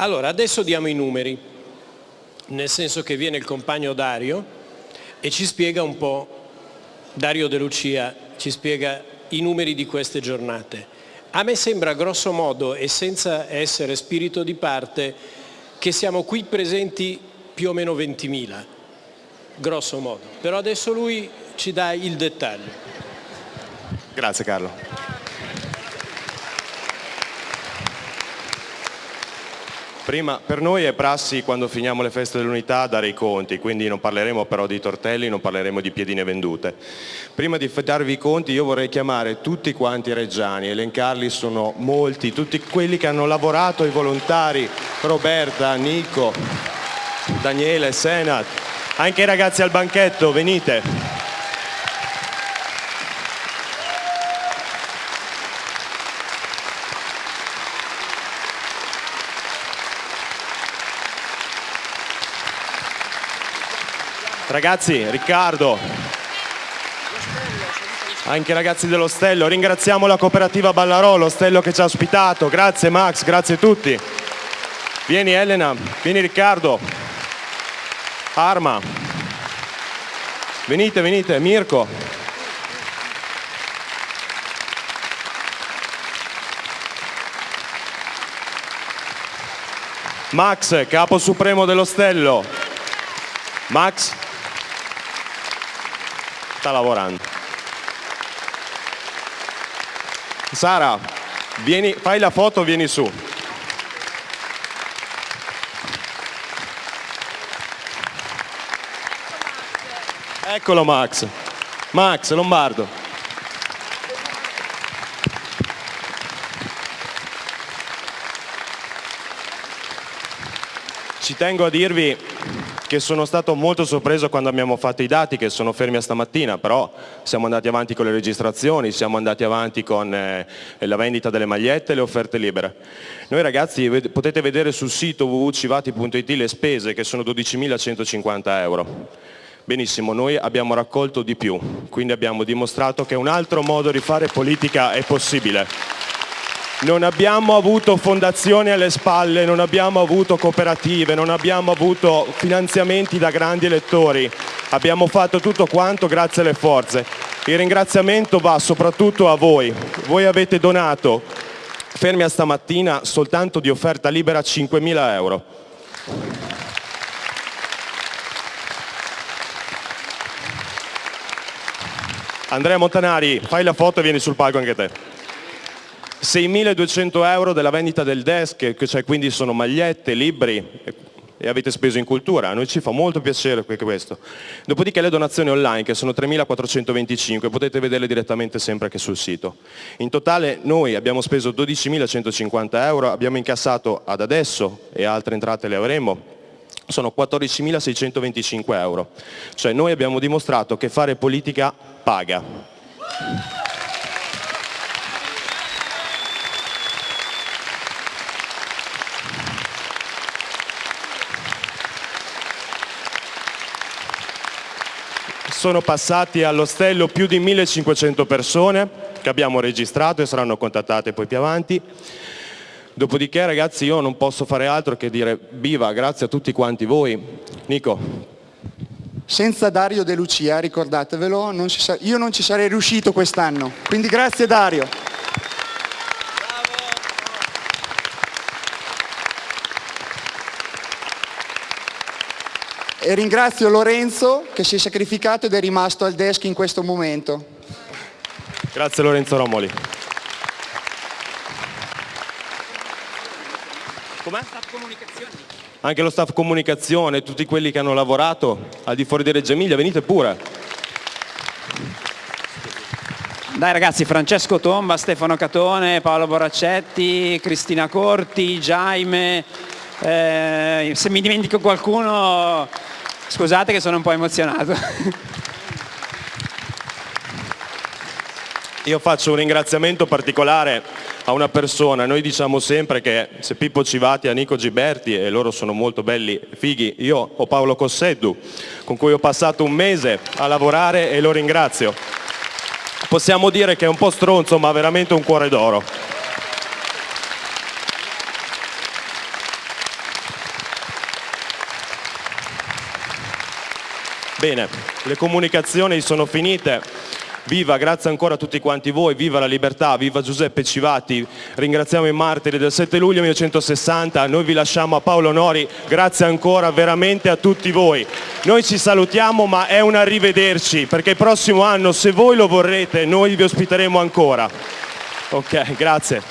Allora, adesso diamo i numeri, nel senso che viene il compagno Dario e ci spiega un po', Dario De Lucia ci spiega i numeri di queste giornate. A me sembra grosso modo e senza essere spirito di parte che siamo qui presenti più o meno 20.000, grosso modo. Però adesso lui ci dà il dettaglio. Grazie Carlo. Prima, per noi è prassi quando finiamo le feste dell'unità dare i conti, quindi non parleremo però di tortelli, non parleremo di piedine vendute. Prima di darvi i conti io vorrei chiamare tutti quanti i reggiani, elencarli sono molti, tutti quelli che hanno lavorato, i volontari, Roberta, Nico, Daniele, Senat, anche i ragazzi al banchetto, venite. Ragazzi, Riccardo, anche i ragazzi dello Stello, ringraziamo la cooperativa Ballarò, Stello che ci ha ospitato, grazie Max, grazie a tutti. Vieni Elena, vieni Riccardo, Arma, venite, venite, Mirko. Max, capo supremo dello Stello. Max? Sta lavorando. Sara, vieni, fai la foto, vieni su. Eccolo Max. Max Lombardo. Ci tengo a dirvi che sono stato molto sorpreso quando abbiamo fatto i dati che sono fermi a stamattina, però siamo andati avanti con le registrazioni, siamo andati avanti con eh, la vendita delle magliette e le offerte libere. Noi ragazzi potete vedere sul sito www.civati.it le spese che sono 12.150 euro. Benissimo, noi abbiamo raccolto di più, quindi abbiamo dimostrato che un altro modo di fare politica è possibile. Non abbiamo avuto fondazioni alle spalle, non abbiamo avuto cooperative, non abbiamo avuto finanziamenti da grandi elettori. Abbiamo fatto tutto quanto grazie alle forze. Il ringraziamento va soprattutto a voi. Voi avete donato, fermi a stamattina, soltanto di offerta libera 5.000 euro. Andrea Montanari, fai la foto e vieni sul palco anche te. 6.200 euro della vendita del desk, cioè quindi sono magliette, libri e avete speso in cultura, a noi ci fa molto piacere questo. Dopodiché le donazioni online che sono 3.425, potete vederle direttamente sempre anche sul sito. In totale noi abbiamo speso 12.150 euro, abbiamo incassato ad adesso e altre entrate le avremo, sono 14.625 euro. Cioè noi abbiamo dimostrato che fare politica paga. Sono passati all'ostello più di 1500 persone che abbiamo registrato e saranno contattate poi più avanti. Dopodiché ragazzi io non posso fare altro che dire viva, grazie a tutti quanti voi. Nico. Senza Dario De Lucia, ricordatevelo, non io non ci sarei riuscito quest'anno. Quindi grazie Dario. E ringrazio Lorenzo che si è sacrificato ed è rimasto al desk in questo momento. Grazie Lorenzo Romoli. Com'è? Anche lo staff comunicazione, tutti quelli che hanno lavorato al di fuori di Reggio Emilia, venite pure. Dai ragazzi, Francesco Tomba, Stefano Catone, Paolo Boraccetti, Cristina Corti, Jaime, eh, se mi dimentico qualcuno Scusate che sono un po' emozionato. Io faccio un ringraziamento particolare a una persona, noi diciamo sempre che se Pippo Civati ha Nico Giberti e loro sono molto belli, fighi, io ho Paolo Cosseddu con cui ho passato un mese a lavorare e lo ringrazio. Possiamo dire che è un po' stronzo ma veramente un cuore d'oro. Bene, le comunicazioni sono finite. Viva, grazie ancora a tutti quanti voi, viva la libertà, viva Giuseppe Civati, ringraziamo i martiri del 7 luglio 1960, noi vi lasciamo a Paolo Nori, grazie ancora veramente a tutti voi. Noi ci salutiamo ma è un arrivederci perché il prossimo anno se voi lo vorrete noi vi ospiteremo ancora. Ok, grazie.